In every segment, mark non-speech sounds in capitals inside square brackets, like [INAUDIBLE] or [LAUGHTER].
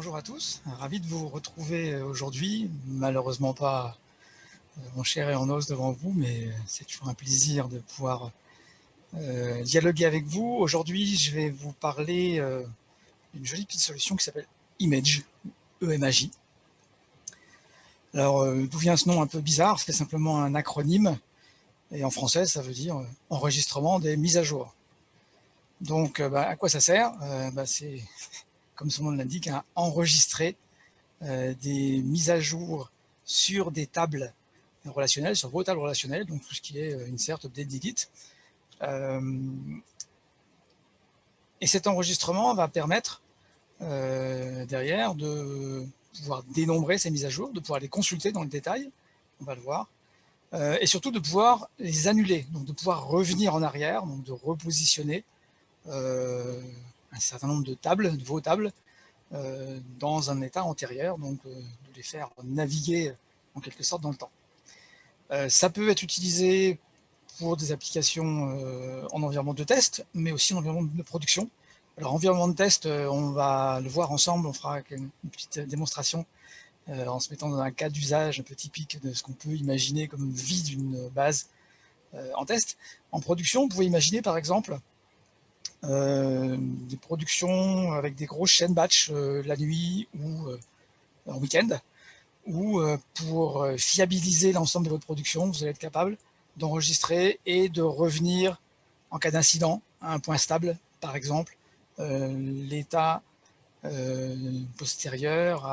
Bonjour à tous, ravi de vous retrouver aujourd'hui. Malheureusement pas mon cher et en os devant vous, mais c'est toujours un plaisir de pouvoir euh, dialoguer avec vous. Aujourd'hui, je vais vous parler euh, d'une jolie petite solution qui s'appelle Image, E-M-A-J. Alors, euh, d'où vient ce nom un peu bizarre? C'est simplement un acronyme, et en français, ça veut dire enregistrement des mises à jour. Donc, bah, à quoi ça sert? Bah, comme son nom l'indique, à enregistrer des mises à jour sur des tables relationnelles, sur vos tables relationnelles, donc tout ce qui est insert, update, delete, euh, et cet enregistrement va permettre euh, derrière de pouvoir dénombrer ces mises à jour, de pouvoir les consulter dans le détail, on va le voir, euh, et surtout de pouvoir les annuler, donc de pouvoir revenir en arrière, donc de repositionner un certain nombre de tables, de vos tables, dans un état antérieur, donc de les faire naviguer en quelque sorte dans le temps. ça peut être utilisé pour des applications euh, en environnement de test, mais aussi en environnement de production. Alors, environnement de test, euh, on va le voir ensemble, on fera une petite démonstration euh, en se mettant dans un cas d'usage un peu typique de ce qu'on peut imaginer comme vie d'une base en test. En production, vous pouvez imaginer par exemple des productions avec des grosses chaînes batch la nuit ou en week-end, ou pour fiabiliser l'ensemble de votre production, vous allez être capable d'enregistrer et de revenir en cas d'incident à un point stable, par exemple, euh, l'état euh, postérieur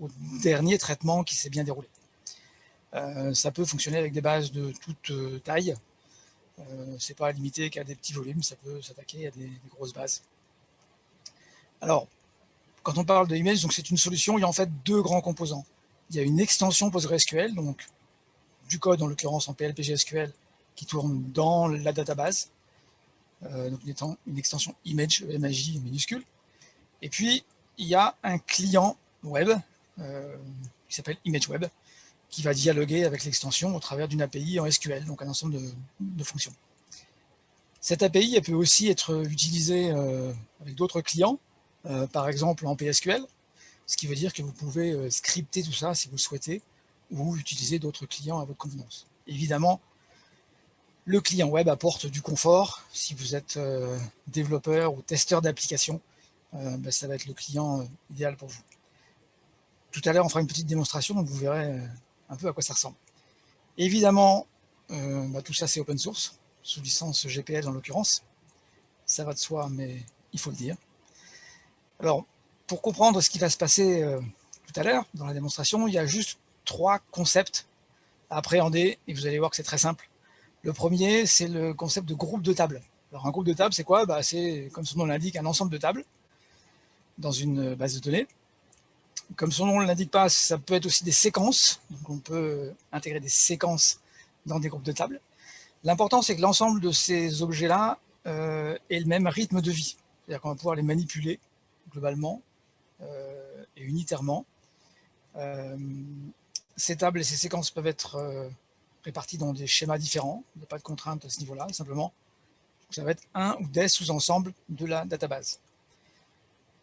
au dernier traitement qui s'est bien déroulé. Euh, ça peut fonctionner avec des bases de toute taille. C'est pas limité qu'à des petits volumes, ça peut s'attaquer à des, grosses bases. Alors, quand on parle de image, c'est une solution, il y a en fait deux grands composants. Il y a une extension PostgreSQL, donc du code, en l'occurrence en PLPGSQL, qui tourne dans la database, euh, donc étant une extension image, MAJ minuscule. Et puis, il y a un client web euh, qui s'appelle ImageWeb, qui va dialoguer avec l'extension au travers d'une API en SQL, donc un ensemble de, fonctions. Cette API peut aussi être utilisée euh, avec d'autres clients, par exemple en PSQL, ce qui veut dire que vous pouvez scripter tout ça si vous le souhaitez, ou utiliser d'autres clients à votre convenance. Évidemment, le client web apporte du confort. Si vous êtes euh, développeur ou testeur d'application, euh, ben, ça va être le client euh, idéal pour vous. Tout à l'heure, on fera une petite démonstration, donc vous verrez un peu à quoi ça ressemble. Évidemment, ben, tout ça c'est open source, sous licence GPL en l'occurrence. Ça va de soi, mais il faut le dire. Alors, pour comprendre ce qui va se passer tout à l'heure dans la démonstration, il y a juste trois concepts à appréhender et vous allez voir que c'est très simple. Le premier, c'est le concept de groupe de table. Alors un groupe de table, c'est quoi? Bah, C'est, comme son nom l'indique, un ensemble de tables dans une base de données. Comme son nom ne l'indique pas, ça peut être aussi des séquences. On peut intégrer des séquences dans des groupes de tables. L'important, c'est que l'ensemble de ces objets-là euh, ait le même rythme de vie. C'est-à-dire qu'on va pouvoir les manipuler globalement euh, et unitairement. Euh, ces tables et ces séquences peuvent être réparties dans des schémas différents. Il n'y a pas de contrainte à ce niveau-là, simplement. Ça va être un ou des sous-ensembles de la database.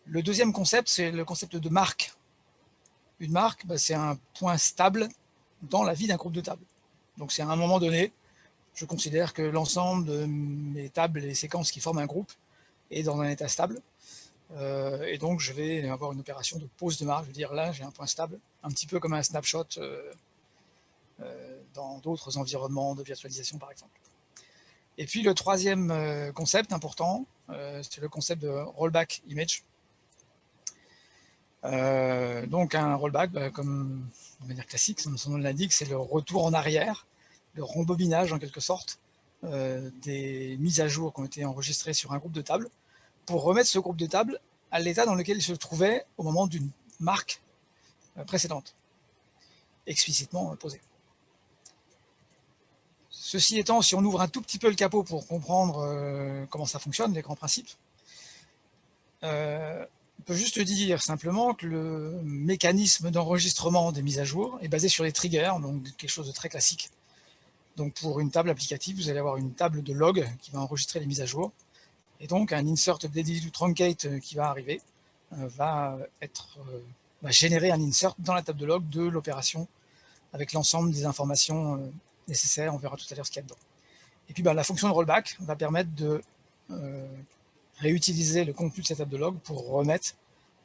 Le deuxième concept, c'est le concept de marque. Une marque, bah, c'est un point stable dans la vie d'un groupe de tables. Donc c'est à un moment donné, je considère que l'ensemble de mes tables et séquences qui forment un groupe est dans un état stable. Euh, et donc, je vais avoir une opération de pause de marque. Je veux dire, là, j'ai un point stable, un petit peu comme un snapshot euh, euh, dans d'autres environnements de virtualisation, par exemple. Et puis, le troisième concept important, c'est le concept de rollback image. Donc, un rollback, bah, comme de manière classique, son nom l'indique, c'est le retour en arrière, le rembobinage, en quelque sorte, des mises à jour qui ont été enregistrées sur un groupe de tables pour remettre ce groupe de tables à l'état dans lequel il se trouvait au moment d'une marque euh, précédente, explicitement posée. Ceci étant, si on ouvre un tout petit peu le capot pour comprendre euh, comment ça fonctionne, les grands principes, euh, on peut juste dire simplement que le mécanisme d'enregistrement des mises à jour est basé sur les triggers, donc quelque chose de très classique. Donc pour une table applicative, vous allez avoir une table de log qui va enregistrer les mises à jour, et donc un insert update truncate euh, qui va arriver, va, être, va générer un insert dans la table de log de l'opération avec l'ensemble des informations nécessaires. On verra tout à l'heure ce qu'il y a dedans. Et puis bah, la fonction de rollback va permettre de réutiliser le contenu de cette table de log pour remettre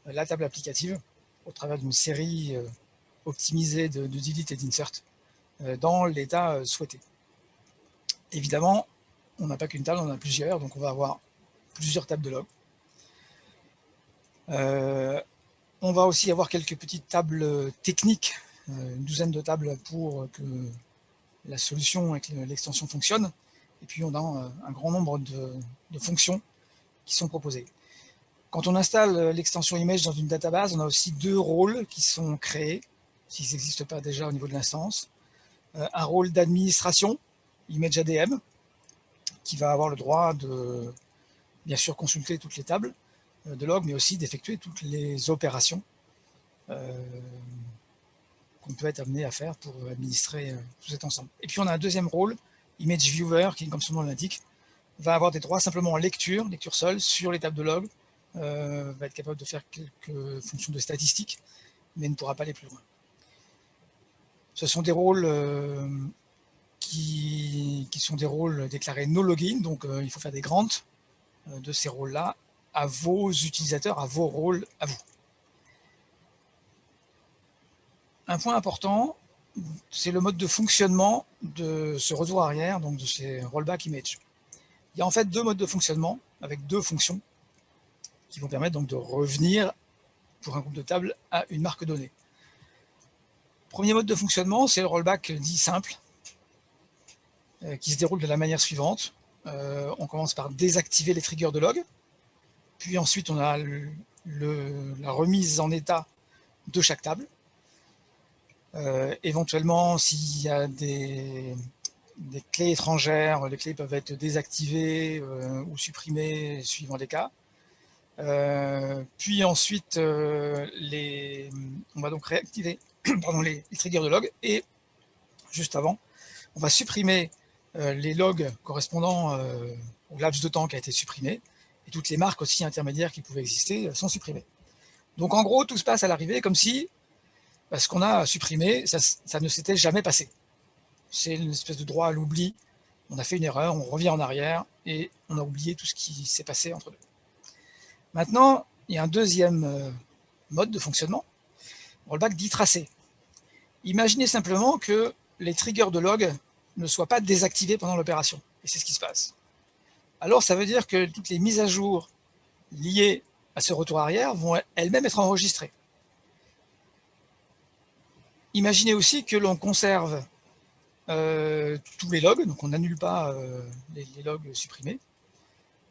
la table applicative au travers d'une série optimisée de, de delete et d'insert dans l'état souhaité. Évidemment, on n'a pas qu'une table, on a plusieurs, donc on va avoir plusieurs tables de log. Euh, on va aussi avoir quelques petites tables techniques, euh, une douzaine de tables pour que la solution avec l'extension fonctionne. Et puis on a euh, un grand nombre de, fonctions sont proposées. Quand on installe l'extension image dans une database, on a aussi deux rôles qui sont créés, s'ils n'existent pas déjà au niveau de l'instance. un rôle d'administration, image ADM, qui va avoir le droit de, bien sûr, consulter toutes les tables euh, de log, mais aussi d'effectuer toutes les opérations euh, qu'on peut être amené à faire pour administrer euh, tout cet ensemble. Et puis on a un deuxième rôle, Image Viewer, qui, comme son nom l'indique, va avoir des droits simplement en lecture, lecture seule, sur les tables de log, va être capable de faire quelques fonctions de statistiques, mais ne pourra pas aller plus loin. Ce sont des rôles qui, sont des rôles déclarés no login, donc euh, il faut faire des grants euh, de ces rôles-là à vos utilisateurs, à vos rôles, à vous. Un point important, c'est le mode de fonctionnement de ce retour arrière, donc de ces rollback image. Il y a en fait deux modes de fonctionnement avec deux fonctions qui vont permettre de revenir pour un groupe de tables à une marque donnée. Premier mode de fonctionnement, c'est le rollback dit simple, euh, qui se déroule de la manière suivante. Euh, on commence par désactiver les triggers de log, puis ensuite on a la remise en état de chaque table. Euh, éventuellement, s'il y a des, clés étrangères, les clés peuvent être désactivées ou supprimées suivant les cas. puis ensuite, les, on va donc réactiver [CLEARS THROAT] les, triggers de log et juste avant, on va supprimer euh, les logs correspondant euh, au laps de temps qui a été supprimé, et toutes les marques aussi intermédiaires qui pouvaient exister euh, sont supprimées. Donc en gros, tout se passe à l'arrivée comme si bah, ce qu'on a supprimé, ça, ne s'était jamais passé. C'est une espèce de droit à l'oubli. On a fait une erreur, on revient en arrière, et on a oublié tout ce qui s'est passé entre deux. Maintenant, il y a un deuxième mode de fonctionnement, rollback dit tracé. Imaginez simplement que les triggers de log ne soit pas désactivé pendant l'opération. Et c'est ce qui se passe. Alors ça veut dire que toutes les mises à jour liées à ce retour arrière vont elles-mêmes être enregistrées. Imaginez aussi que l'on conserve euh, tous les logs, donc on n'annule pas euh, les, logs supprimés,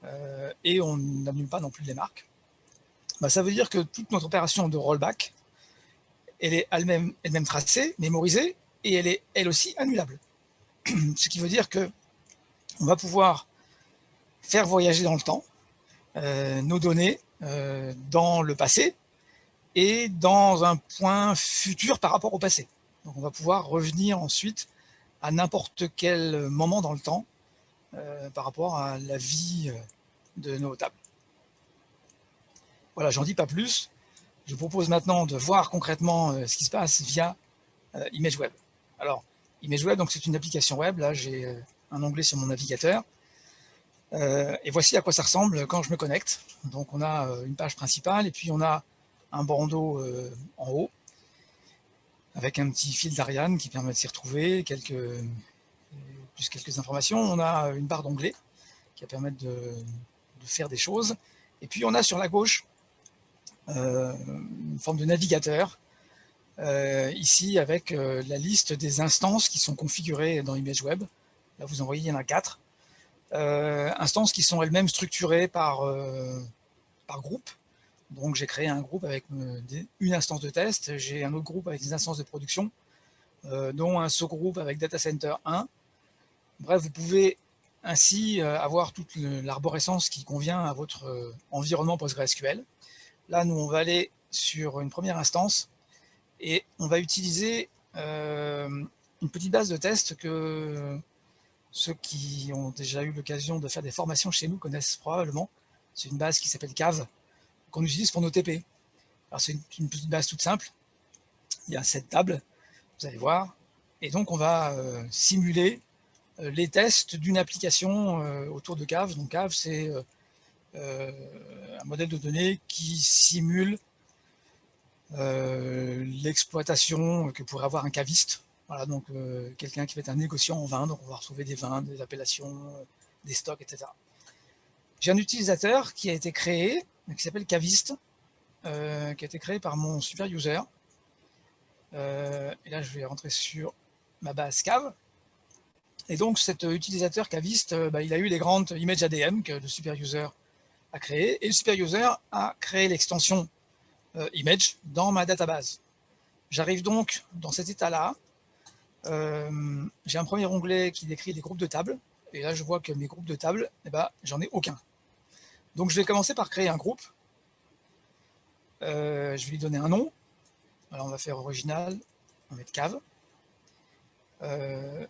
euh, et on n'annule pas non plus les marques. Bah, ça veut dire que toute notre opération de rollback, elle est elle-même elle -même tracée, mémorisée, et elle est elle aussi annulable. [CLEARS THROAT] ce qui veut dire que on va pouvoir faire voyager dans le temps euh, nos données euh, dans le passé et dans un point futur par rapport au passé. On va pouvoir revenir ensuite à n'importe quel moment dans le temps euh, par rapport à la vie de nos tables. Voilà, j'en dis pas plus. Je vous propose maintenant de voir concrètement ce qui se passe via ImageWeb. Alors, ImageWeb, c'est une application web. Là, j'ai euh, un onglet sur mon navigateur. Euh, et voici à quoi ça ressemble quand je me connecte. Donc on a euh, une page principale et puis on a un bandeau en haut avec un petit fil d'Ariane qui permet de s'y retrouver, plus quelques informations. On a une barre d'onglet qui va permettre de, faire des choses. Et puis on a sur la gauche une forme de navigateur euh, ici avec euh, la liste des instances qui sont configurées dans ImageWeb. Là, vous en voyez, il y en a quatre. Euh, instances qui sont elles-mêmes structurées par, par groupe. Donc, j'ai créé un groupe avec une instance de test. J'ai un autre groupe avec des instances de production, dont un sous-groupe avec Data Center 1. Bref, vous pouvez ainsi avoir toute l'arborescence qui convient à votre environnement PostgreSQL. Là, nous, on va aller sur une première instance et on va utiliser euh, une petite base de test que ceux qui ont déjà eu l'occasion de faire des formations chez nous connaissent probablement. C'est une base qui s'appelle CAV, qu'on utilise pour nos TP. Alors c'est une, petite base toute simple. Il y a cette table, vous allez voir. Et donc on va simuler les tests d'une application autour de Cave. Donc Cave, c'est un modèle de données qui simule l'exploitation que pourrait avoir un caviste. Voilà, donc quelqu'un qui va être un négociant en vin, donc on va retrouver des vins, des appellations, des stocks, etc. J'ai un utilisateur qui a été créé, qui s'appelle Caviste, euh, qui a été créé par mon super user. Euh, et là, je vais rentrer sur ma base Cave. Et donc, cet utilisateur Caviste, euh, bah, il a eu les grandes images ADM que le super user a créé. Et le super user a créé l'extension image dans ma database. J'arrive donc dans cet état-là. J'ai un premier onglet qui décrit les groupes de tables. Et là, je vois que mes groupes de tables, eh ben, j'en ai aucun. Donc, je vais commencer par créer un groupe. Euh, je vais lui donner un nom. Alors, on va faire original. On va mettre cave. Euh,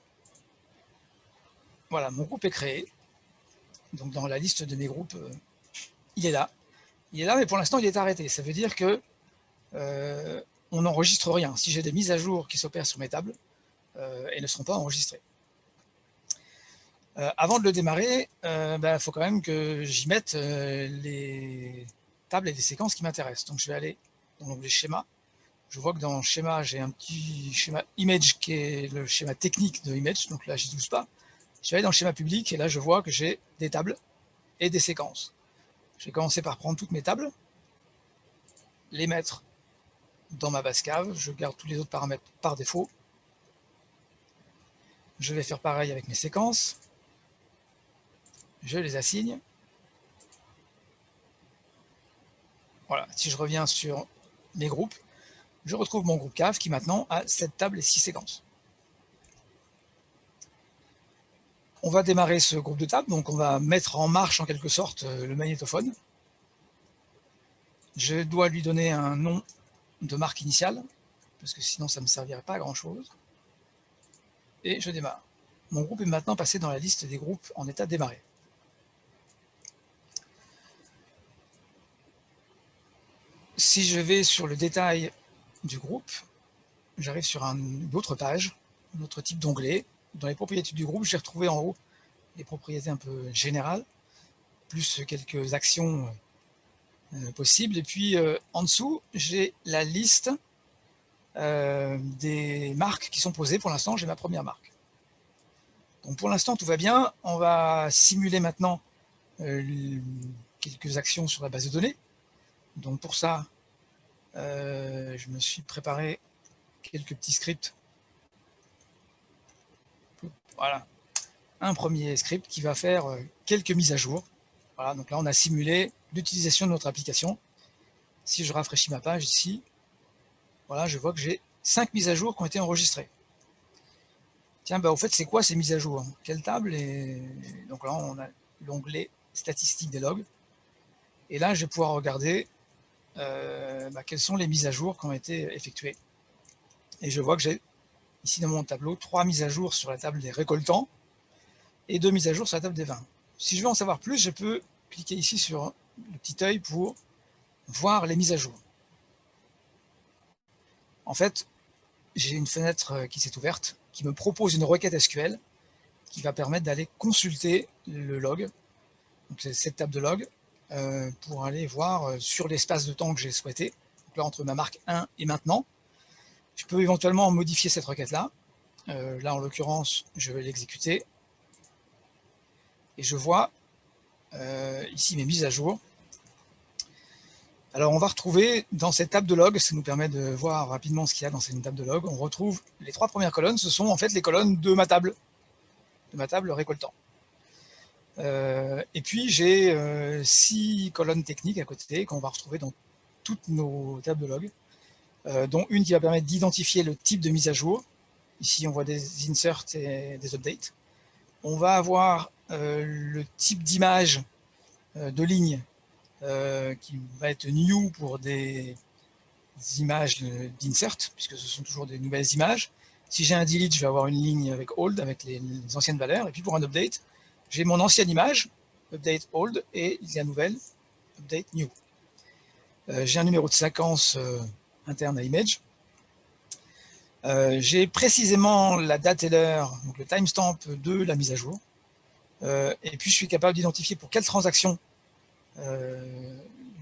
voilà, mon groupe est créé. Donc, dans la liste de mes groupes, euh, il est là. Il est là, mais pour l'instant, il est arrêté. Ça veut dire que on n'enregistre rien. Si j'ai des mises à jour qui s'opèrent sur mes tables, elles ne seront pas enregistrées. Euh, avant de le démarrer, il euh, bah, faut quand même que j'y mette euh, les tables et les séquences qui m'intéressent. Donc je vais aller dans l'onglet schéma. Je vois que dans schéma, j'ai un petit schéma image qui est le schéma technique de image. Donc là, je n'y touche pas. Je vais aller dans le schéma public et là, je vois que j'ai des tables et des séquences. Je vais commencer par prendre toutes mes tables, les mettre dans ma base cave. Je garde tous les autres paramètres par défaut. Je vais faire pareil avec mes séquences je les assigne. Voilà, si je reviens sur mes groupes, je retrouve mon groupe CAF qui maintenant a 7 tables et 6 séquences. On va démarrer ce groupe de tables, donc on va mettre en marche en quelque sorte euh, le magnétophone. Je dois lui donner un nom de marque initiale, parce que sinon ça ne me servirait pas à grand chose. Et je démarre. Mon groupe est maintenant passé dans la liste des groupes en état démarré. Si je vais sur le détail du groupe, j'arrive sur une autre page, un autre type d'onglet. Dans les propriétés du groupe, j'ai retrouvé en haut les propriétés un peu générales, plus quelques actions euh, possibles. Et puis euh, en dessous, j'ai la liste euh, des marques qui sont posées. Pour l'instant, j'ai ma première marque. Donc pour l'instant, tout va bien. On va simuler maintenant quelques actions sur la base de données. Donc pour ça, euh, je me suis préparé quelques petits scripts. Voilà, un premier script qui va faire euh, quelques mises à jour. Voilà, donc là on a simulé l'utilisation de notre application. Si je rafraîchis ma page ici, voilà, je vois que j'ai cinq mises à jour qui ont été enregistrées. Tiens, bah, au fait, c'est quoi ces mises à jour? Quelle table. Donc là, on a l'onglet statistiques des logs. Et là, je vais pouvoir regarder euh, bah, quelles sont les mises à jour qui ont été effectuées? Et je vois que j'ai ici dans mon tableau trois mises à jour sur la table des récoltants et deux mises à jour sur la table des vins. Si je veux en savoir plus, je peux cliquer ici sur le petit œil pour voir les mises à jour. En fait, j'ai une fenêtre euh, qui s'est ouverte qui me propose une requête SQL qui va permettre d'aller consulter le log, donc cette table de log, pour aller voir euh, sur l'espace de temps que j'ai souhaité, là entre ma marque 1 et maintenant. Je peux éventuellement modifier cette requête-là. Euh, là, en l'occurrence, je vais l'exécuter. Et je vois ici mes mises à jour. Alors, on va retrouver dans cette table de log, ça nous permet de voir rapidement ce qu'il y a dans cette table de log, on retrouve les trois premières colonnes, ce sont en fait les colonnes de ma table, de ma table récoltant. Euh, et puis j'ai euh, six colonnes techniques à côté qu'on va retrouver dans toutes nos tables de log, euh, dont une qui va permettre d'identifier le type de mise à jour. Ici, on voit des inserts et des updates. On va avoir le type d'image de ligne qui va être new pour des images d'insert, puisque ce sont toujours des nouvelles images. Si j'ai un delete, je vais avoir une ligne avec old, avec les anciennes valeurs. Et puis pour un update, j'ai mon ancienne image, update old, et la nouvelle, update new. j'ai un numéro de séquence interne à Image. j'ai précisément la date et l'heure, donc le timestamp de la mise à jour. et puis je suis capable d'identifier pour quelle transaction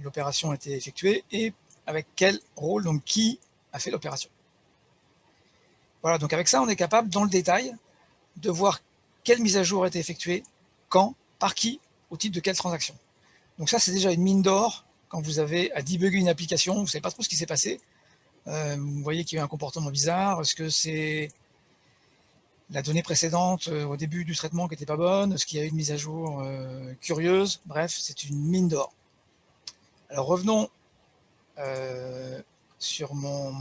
l'opération a été effectuée et avec quel rôle, donc qui a fait l'opération. Voilà, donc avec ça, on est capable, dans le détail, de voir quelle mise à jour a été effectuée, quand, par qui, au titre de quelle transaction. Donc ça, c'est déjà une mine d'or quand vous avez à débugger une application, vous ne savez pas trop ce qui s'est passé. Euh, vous voyez qu'il y a eu un comportement bizarre. Est-ce que c'est la donnée précédente euh, au début du traitement qui n'était pas bonne? Est-ce qu'il y a eu une mise à jour euh, curieuse? Bref, c'est une mine d'or. Alors revenons sur mon,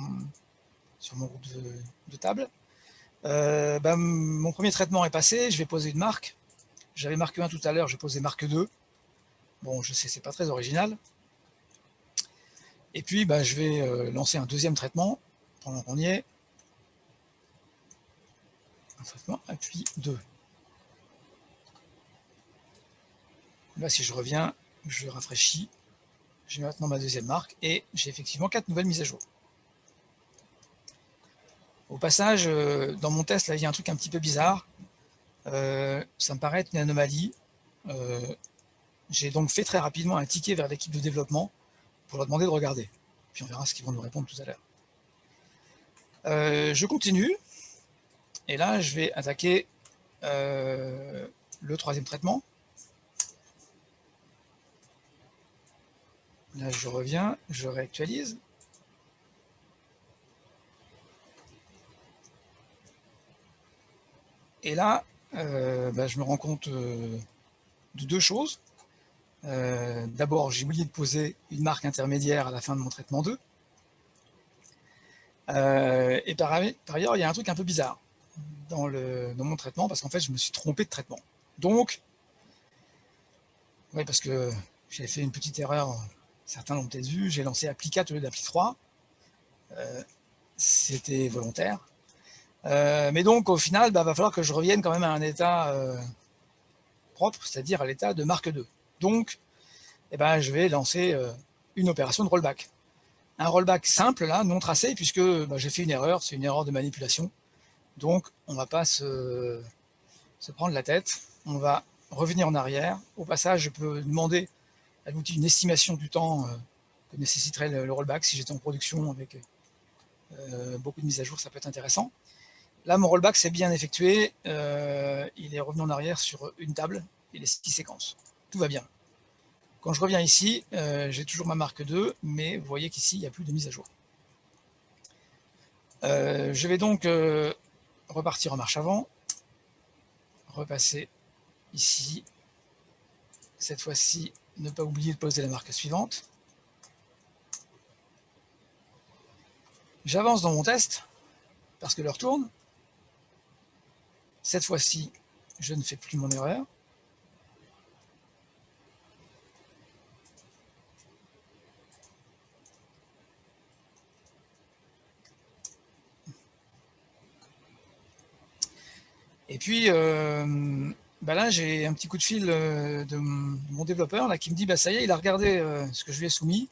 sur mon groupe de, table. Ben, mon premier traitement est passé, je vais poser une marque. J'avais marqué 1 tout à l'heure, je poser marque 2. Bon, je sais, c'est pas très original. Et puis, ben, je vais euh, lancer un deuxième traitement, pendant qu'on y est. Un traitement, et puis 2. Là, si je reviens, je rafraîchis, j'ai maintenant ma deuxième marque, et j'ai effectivement quatre nouvelles mises à jour. Au passage, euh, dans mon test, là, il y a un truc un petit peu bizarre. Euh, ça me paraît être une anomalie. J'ai donc fait très rapidement un ticket vers l'équipe de développement pour leur demander de regarder. Puis on verra ce qu'ils vont nous répondre tout à l'heure. Euh, je continue. Et là, je vais attaquer euh, le troisième traitement. Là, je reviens, je réactualise. Et là, euh, bah, je me rends compte de deux choses. Euh, d'abord, j'ai oublié de poser une marque intermédiaire à la fin de mon traitement 2. Euh, et par, ailleurs, il y a un truc un peu bizarre dans, mon traitement, parce qu'en fait, je me suis trompé de traitement. Donc, oui, parce que j'ai fait une petite erreur, certains l'ont peut-être vu, j'ai lancé Applicat au lieu d'appli 3. Euh, c'était volontaire. Mais donc, au final, il bah, va falloir que je revienne quand même à un état propre, c'est-à-dire à l'état de marque 2. Donc, eh ben, je vais lancer euh, une opération de rollback. Un rollback simple, là, non tracé, puisque bah, j'ai fait une erreur, c'est une erreur de manipulation. Donc, on ne va pas se, prendre la tête. On va revenir en arrière. Au passage, je peux demander à l'outil une estimation du temps euh, que nécessiterait le, rollback si j'étais en production avec euh, beaucoup de mises à jour, ça peut être intéressant. Là, mon rollback s'est bien effectué. il est revenu en arrière sur une table et les six séquences tout va bien. Quand je reviens ici, euh, j'ai toujours ma marque 2, mais vous voyez qu'ici, il n'y a plus de mise à jour. Euh, je vais donc euh, repartir en marche avant, repasser ici. Cette fois-ci, ne pas oublier de poser la marque suivante. J'avance dans mon test, parce que l'heure tourne. Cette fois-ci, je ne fais plus mon erreur. Et puis, euh, bah là, j'ai un petit coup de fil euh, de mon développeur là, qui me dit, bah, ça y est, il a regardé euh, ce que je lui ai soumis,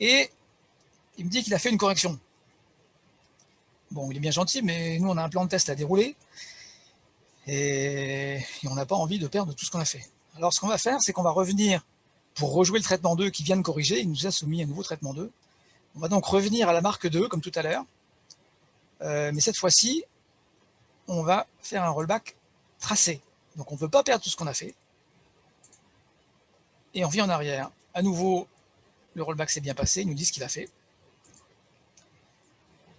et il me dit qu'il a fait une correction. Bon, il est bien gentil, mais nous, on a un plan de test à dérouler, et, on n'a pas envie de perdre tout ce qu'on a fait. Alors, ce qu'on va faire, c'est qu'on va revenir pour rejouer le traitement 2 qui vient de corriger, il nous a soumis un nouveau traitement 2. On va donc revenir à la marque 2, comme tout à l'heure, mais cette fois-ci, on va faire un rollback tracé. Donc on ne veut pas perdre tout ce qu'on a fait. Et on vient en arrière. À nouveau, le rollback s'est bien passé, il nous dit ce qu'il a fait.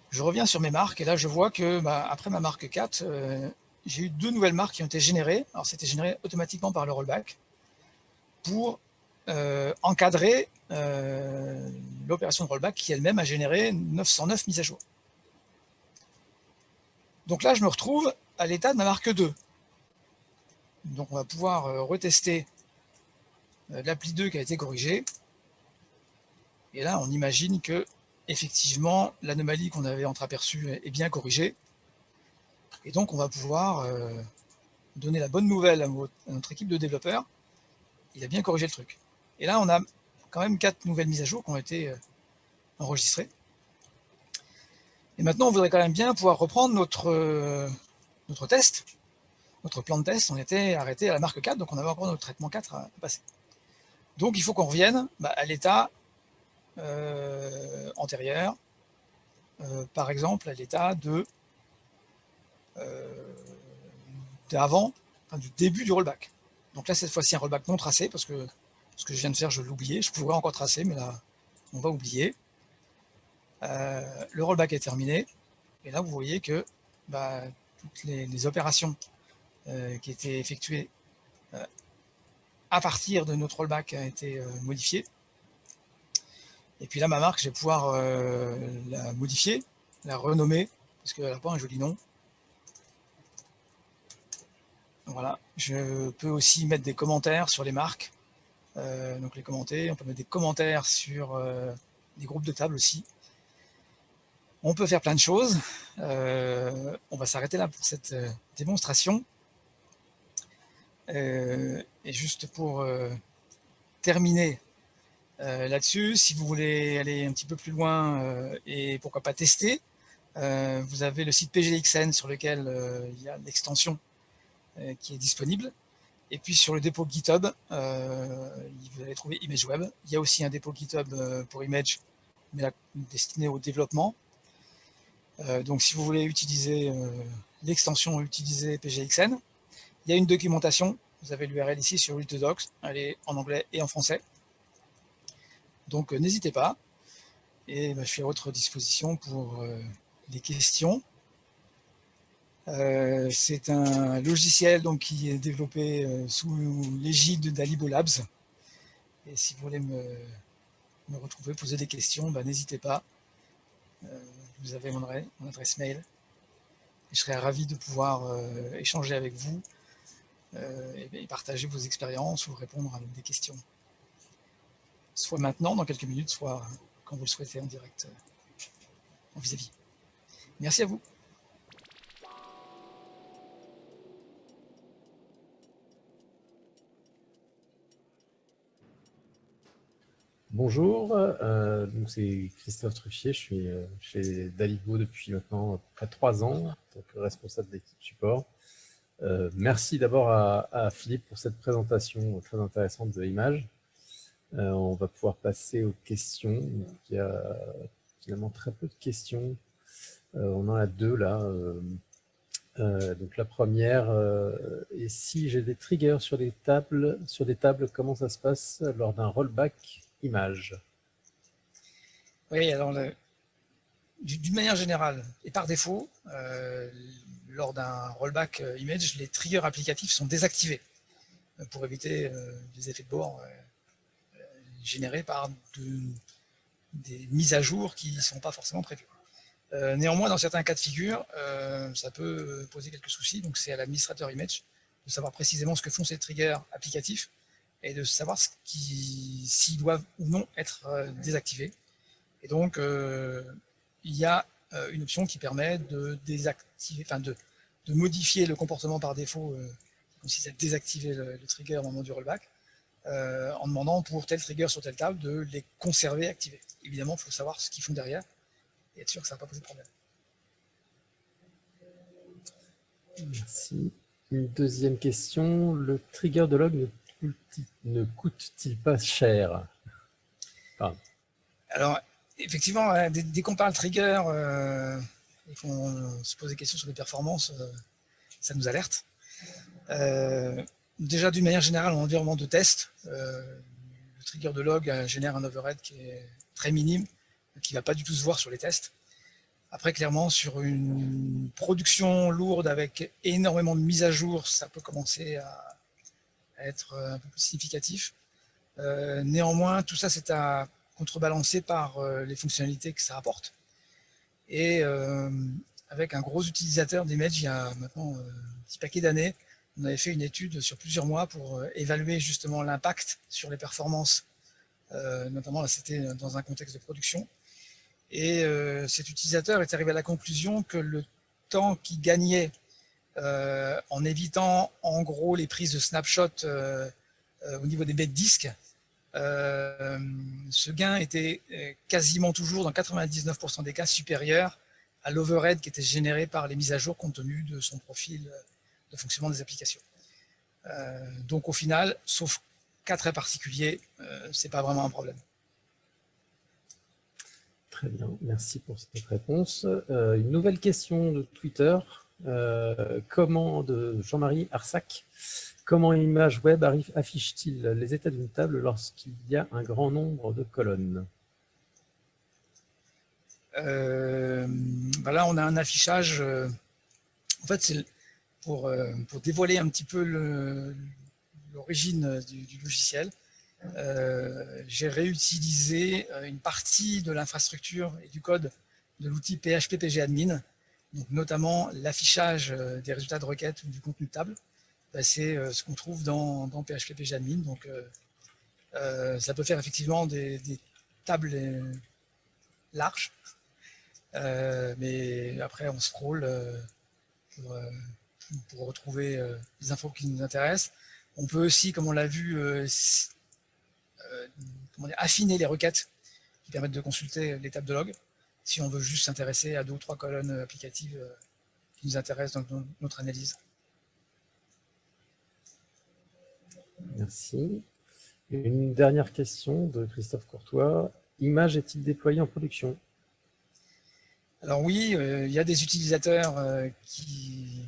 Je reviens sur mes marques et là je vois que bah, après ma marque 4, euh, j'ai eu deux nouvelles marques qui ont été générées. Alors c'était généré automatiquement par le rollback pour euh, encadrer euh, l'opération de rollback qui elle-même a généré 909 mises à jour. Donc là, je me retrouve à l'état de ma marque 2. Donc on va pouvoir retester l'appli 2 qui a été corrigée. Et là, on imagine que effectivement l'anomalie qu'on avait entreaperçue est bien corrigée. Et donc on va pouvoir euh, donner la bonne nouvelle à notre équipe de développeurs. Il a bien corrigé le truc. Et là, on a quand même quatre nouvelles mises à jour qui ont été enregistrées. Et maintenant, on voudrait quand même bien pouvoir reprendre notre, notre test, notre plan de test. On était arrêté à la marque 4, donc on avait encore notre traitement 4 à passer. Donc il faut qu'on revienne bah, à l'état antérieur, par exemple à l'état de d'avant, du début du rollback. Donc là, cette fois-ci, un rollback non tracé, parce que ce que je viens de faire, je oublié. Je pourrais encore tracer, mais là, on va oublier. Euh, le rollback est terminé. Et là, vous voyez que bah, toutes les, opérations euh, qui étaient effectuées euh, à partir de notre rollback ont été modifiées. Et puis là, ma marque, je vais pouvoir la modifier, la renommer, parce qu'elle n'a pas un joli nom. Voilà, je peux aussi mettre des commentaires sur les marques, euh, donc les commenter, on peut mettre des commentaires sur euh, des groupes de table aussi. On peut faire plein de choses. Euh, on va s'arrêter là pour cette démonstration. et juste pour terminer là-dessus, si vous voulez aller un petit peu plus loin et pourquoi pas tester, vous avez le site PGXN sur lequel il y a l'extension euh, qui est disponible. Et puis sur le dépôt GitHub, euh, vous allez trouver ImageWeb. Il y a aussi un dépôt GitHub euh, pour Image, mais destiné au développement. donc si vous voulez utiliser l'extension utiliser PGXN, il y a une documentation. Vous avez l'URL ici sur Docs. Elle est en anglais et en français. Donc n'hésitez pas. Et bah, je suis à votre disposition pour les questions. Euh, c'est un logiciel qui est développé euh, sous l'égide d'Alibo Labs. Et si vous voulez me, retrouver, poser des questions, bah, n'hésitez pas. Euh, vous avez mon, adresse mail. je serais ravi de pouvoir échanger avec vous et, partager vos expériences ou répondre à des questions. Soit maintenant, dans quelques minutes, soit quand vous le souhaitez en direct en vis-à-vis. -vis. Merci à vous. Bonjour, euh, c'est Christophe Truffier, je suis euh, chez Daligo depuis maintenant près de trois ans, responsable d'équipe support. Euh, merci d'abord à, Philippe pour cette présentation très intéressante de l'image. On va pouvoir passer aux questions. il y a finalement très peu de questions. on en a deux là. donc la première, et si j'ai des triggers sur des tables, sur des tables, comment ça se passe lors d'un rollback image? Oui, alors d'une manière générale et par défaut, euh, lors d'un rollback euh, image, les triggers applicatifs sont désactivés euh, pour éviter des effets de bord générés par des mises à jour qui ne sont pas forcément prévues. néanmoins, dans certains cas de figure, ça peut poser quelques soucis, donc c'est à l'administrateur image de savoir précisément ce que font ces triggers applicatifs et de savoir s'ils doivent ou non être euh, désactivés. Et donc, euh, il y a euh, une option qui permet de désactiver, de, modifier le comportement par défaut qui consiste à désactiver le, trigger au moment du rollback, en demandant pour tel trigger sur telle table de les conserver activés. Évidemment, il faut savoir ce qu'ils font derrière et être sûr que ça ne va pas poser de problème. Merci. Une deuxième question, le trigger de log ne coûte-t-il pas cher? Alors, effectivement, euh, dès, qu'on parle trigger euh, et qu'on se pose des questions sur les performances, euh, ça nous alerte. Déjà, d'une manière générale, en environnement de test, le trigger de log génère un overhead qui est très minime, qui ne va pas du tout se voir sur les tests. Après, clairement, sur une production lourde avec énormément de mises à jour, ça peut commencer à, être euh, un peu plus significatif. Euh, néanmoins, tout ça, c'est à contrebalancer par euh, les fonctionnalités que ça apporte. Et avec un gros utilisateur d'Image, il y a maintenant un petit paquet d'années, on avait fait une étude sur plusieurs mois pour évaluer justement l'impact sur les performances, notamment là c'était dans un contexte de production. Et cet utilisateur est arrivé à la conclusion que le temps qu'il gagnait euh, en évitant en gros les prises de snapshot euh, euh, au niveau des bêtes disques, ce gain était quasiment toujours, dans 99% des cas, supérieur à l'overhead qui était généré par les mises à jour compte tenu de son profil de fonctionnement des applications. donc au final, sauf cas très particuliers, c'est pas vraiment un problème. Très bien, merci pour cette réponse. Euh, une nouvelle question de Twitter, euh, comment de Jean-Marie Arsac. Comment Image Web affiche-t-il les états d'une table lorsqu'il y a un grand nombre de colonnes? Euh, bah Là, on a un affichage. en fait, c'est pour, pour, dévoiler un petit peu l'origine du, logiciel. Euh, j'ai réutilisé euh, une partie de l'infrastructure et du code de l'outil PHP PGAdmin, donc notamment l'affichage euh, des résultats de requête ou du contenu de table. Bah, c'est ce qu'on trouve dans, dans PHP PGAdmin. Donc, ça peut faire effectivement des, tables larges, mais après on scroll pour, pour, retrouver les infos qui nous intéressent. On peut aussi, comme on l'a vu, euh, affiner les requêtes qui permettent de consulter les tables de log si on veut juste s'intéresser à deux ou trois colonnes applicatives euh, qui nous intéressent dans notre analyse. Merci. Une dernière question de Christophe Courtois. Image est-il déployé en production? Alors oui, euh, il y a des utilisateurs qui,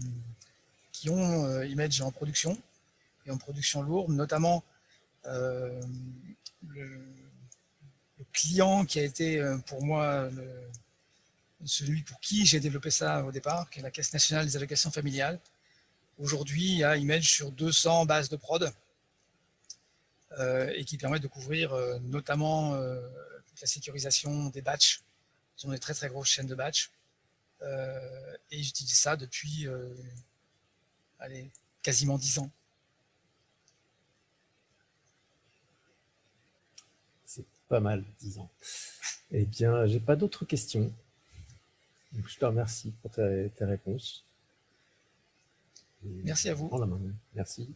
qui ont Image en production, et en production lourde, notamment euh, le, client qui a été euh, pour moi celui pour qui j'ai développé ça au départ, qui est la Caisse nationale des allocations familiales. Aujourd'hui, il y a Image sur 200 bases de prod euh, et qui permet de couvrir notamment la sécurisation des batchs. Ils ont des très très grosses chaînes de batch. et j'utilise ça depuis allez, quasiment 10 ans. pas mal, disons. Eh bien, j'ai pas d'autres questions. je te remercie pour tes, réponses. Merci à vous. La main. Merci.